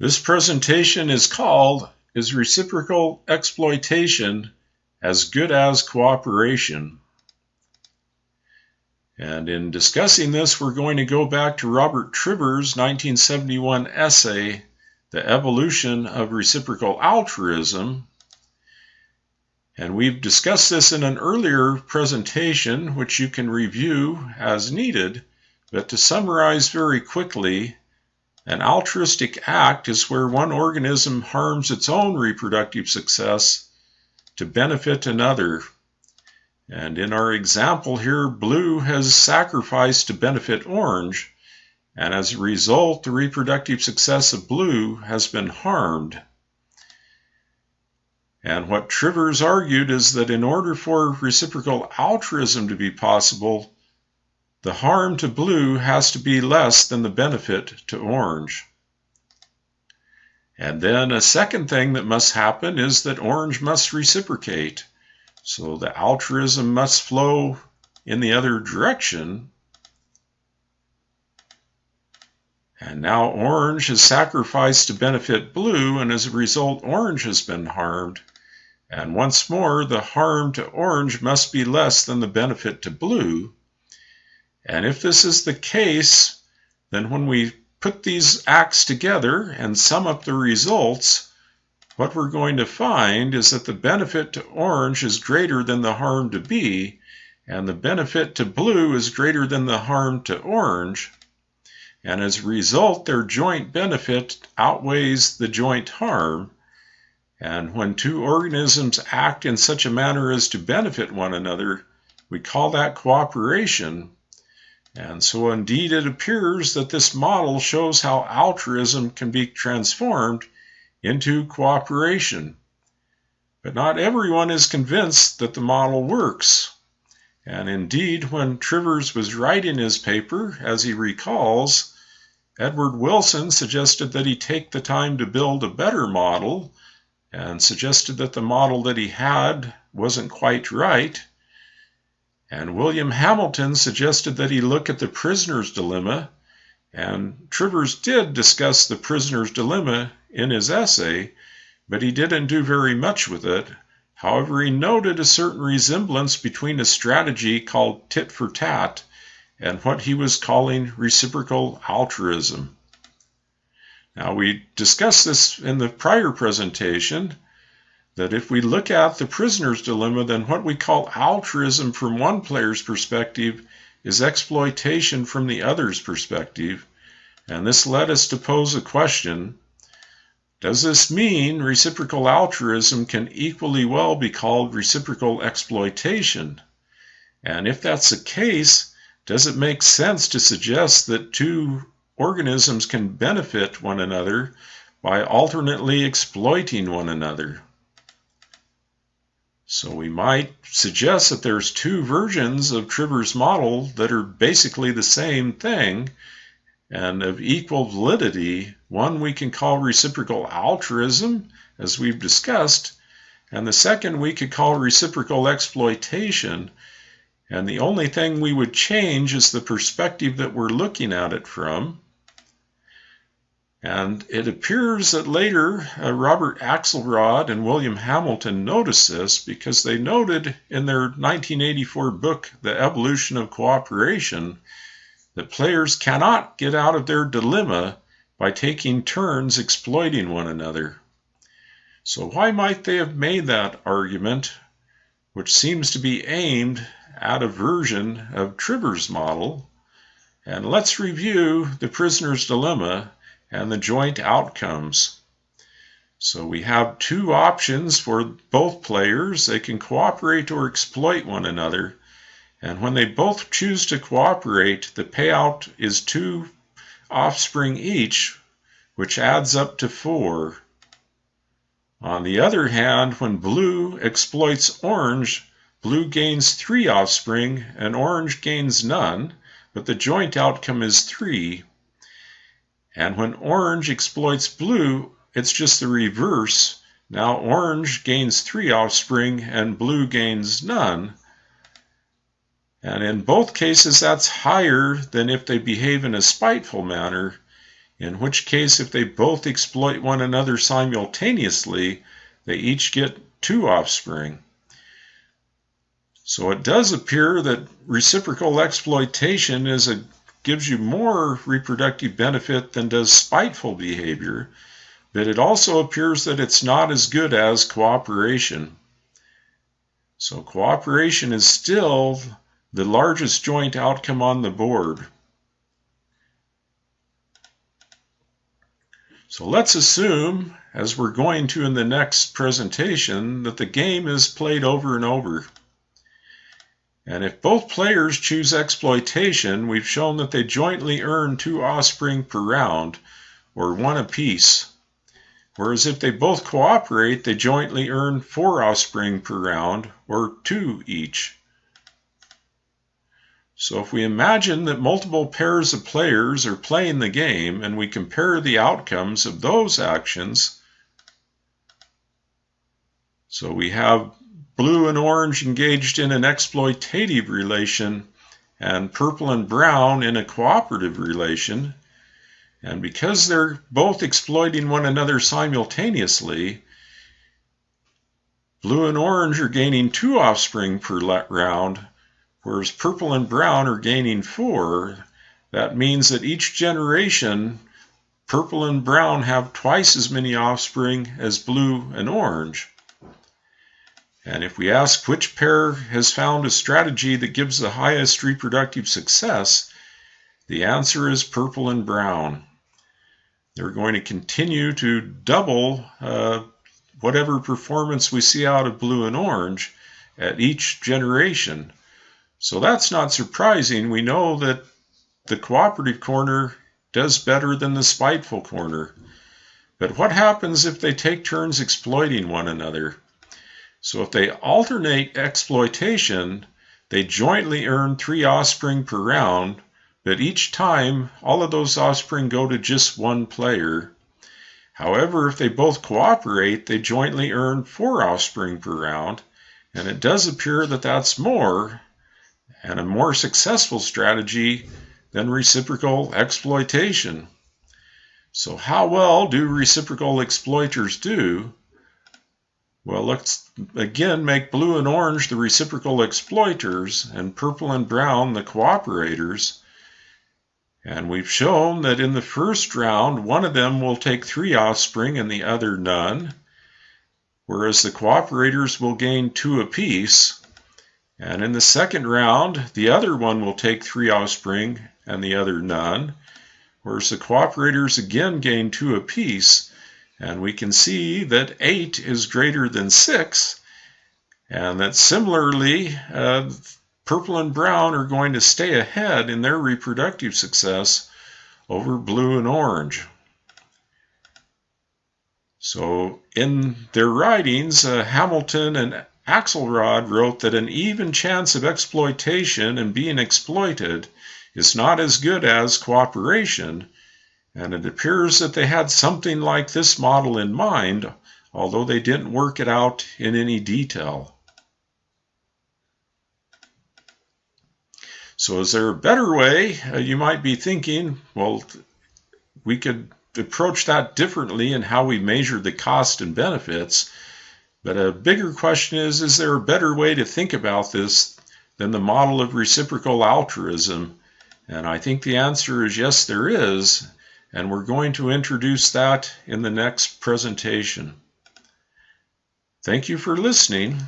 This presentation is called Is Reciprocal Exploitation as Good as Cooperation? And in discussing this, we're going to go back to Robert Trivers' 1971 essay, The Evolution of Reciprocal Altruism. And we've discussed this in an earlier presentation, which you can review as needed. But to summarize very quickly, an altruistic act is where one organism harms its own reproductive success to benefit another. And in our example here, blue has sacrificed to benefit orange, and as a result, the reproductive success of blue has been harmed. And what Trivers argued is that in order for reciprocal altruism to be possible, the harm to blue has to be less than the benefit to orange. And then a second thing that must happen is that orange must reciprocate. So the altruism must flow in the other direction. And now orange has sacrificed to benefit blue, and as a result, orange has been harmed. And once more, the harm to orange must be less than the benefit to blue. And if this is the case, then when we put these acts together and sum up the results, what we're going to find is that the benefit to orange is greater than the harm to B, and the benefit to blue is greater than the harm to orange. And as a result, their joint benefit outweighs the joint harm. And when two organisms act in such a manner as to benefit one another, we call that cooperation. And so, indeed, it appears that this model shows how altruism can be transformed into cooperation. But not everyone is convinced that the model works. And indeed, when Trivers was writing his paper, as he recalls, Edward Wilson suggested that he take the time to build a better model and suggested that the model that he had wasn't quite right. And William Hamilton suggested that he look at the prisoner's dilemma, and Trivers did discuss the prisoner's dilemma in his essay, but he didn't do very much with it. However, he noted a certain resemblance between a strategy called tit for tat and what he was calling reciprocal altruism. Now, we discussed this in the prior presentation that if we look at the prisoner's dilemma, then what we call altruism from one player's perspective is exploitation from the other's perspective. And this led us to pose a question Does this mean reciprocal altruism can equally well be called reciprocal exploitation? And if that's the case, does it make sense to suggest that two organisms can benefit one another by alternately exploiting one another? So we might suggest that there's two versions of Trivers' model that are basically the same thing and of equal validity. One we can call reciprocal altruism, as we've discussed, and the second we could call reciprocal exploitation. And the only thing we would change is the perspective that we're looking at it from. And it appears that later uh, Robert Axelrod and William Hamilton noticed this because they noted in their 1984 book, The Evolution of Cooperation, that players cannot get out of their dilemma by taking turns exploiting one another. So, why might they have made that argument, which seems to be aimed at a version of Trivers' model? And let's review the prisoner's dilemma and the joint outcomes. So we have two options for both players. They can cooperate or exploit one another. And when they both choose to cooperate, the payout is two offspring each, which adds up to four. On the other hand, when blue exploits orange, blue gains three offspring and orange gains none, but the joint outcome is three. And when orange exploits blue, it's just the reverse. Now orange gains three offspring and blue gains none. And in both cases, that's higher than if they behave in a spiteful manner. in which case if they both exploit one another simultaneously, they each get two offspring. So it does appear that reciprocal exploitation is a gives you more reproductive benefit than does spiteful behavior, but it also appears that it's not as good as cooperation. So cooperation is still the largest joint outcome on the board. So let's assume, as we're going to in the next presentation, that the game is played over and over. And if both players choose exploitation, we've shown that they jointly earn two offspring per round, or one apiece. Whereas if they both cooperate, they jointly earn four offspring per round, or two each. So if we imagine that multiple pairs of players are playing the game and we compare the outcomes of those actions, so we have blue and orange engaged in an exploitative relation and purple and brown in a cooperative relation. And because they're both exploiting one another simultaneously, blue and orange are gaining two offspring per let round whereas purple and brown are gaining four. That means that each generation, purple and brown have twice as many offspring as blue and orange. And if we ask which pair has found a strategy that gives the highest reproductive success, the answer is purple and brown. They're going to continue to double uh, whatever performance we see out of blue and orange at each generation. So that's not surprising. We know that the cooperative corner does better than the spiteful corner. But what happens if they take turns exploiting one another? So if they alternate exploitation, they jointly earn three offspring per round, but each time all of those offspring go to just one player. However, if they both cooperate, they jointly earn four offspring per round, and it does appear that that's more and a more successful strategy than reciprocal exploitation. So, how well do reciprocal exploiters do? Well, let's again make blue and orange the reciprocal exploiters and purple and brown the cooperators. And we've shown that in the first round, one of them will take three offspring and the other none, whereas the cooperators will gain two apiece. And in the second round, the other one will take three offspring and the other none, whereas the cooperators again gain two apiece. And we can see that 8 is greater than 6, and that similarly, uh, purple and brown are going to stay ahead in their reproductive success over blue and orange. So in their writings, uh, Hamilton and Axelrod wrote that an even chance of exploitation and being exploited is not as good as cooperation, and it appears that they had something like this model in mind, although they didn't work it out in any detail. So, is there a better way? Uh, you might be thinking, well, we could approach that differently in how we measure the cost and benefits. But a bigger question is is there a better way to think about this than the model of reciprocal altruism? And I think the answer is yes, there is. And we're going to introduce that in the next presentation. Thank you for listening.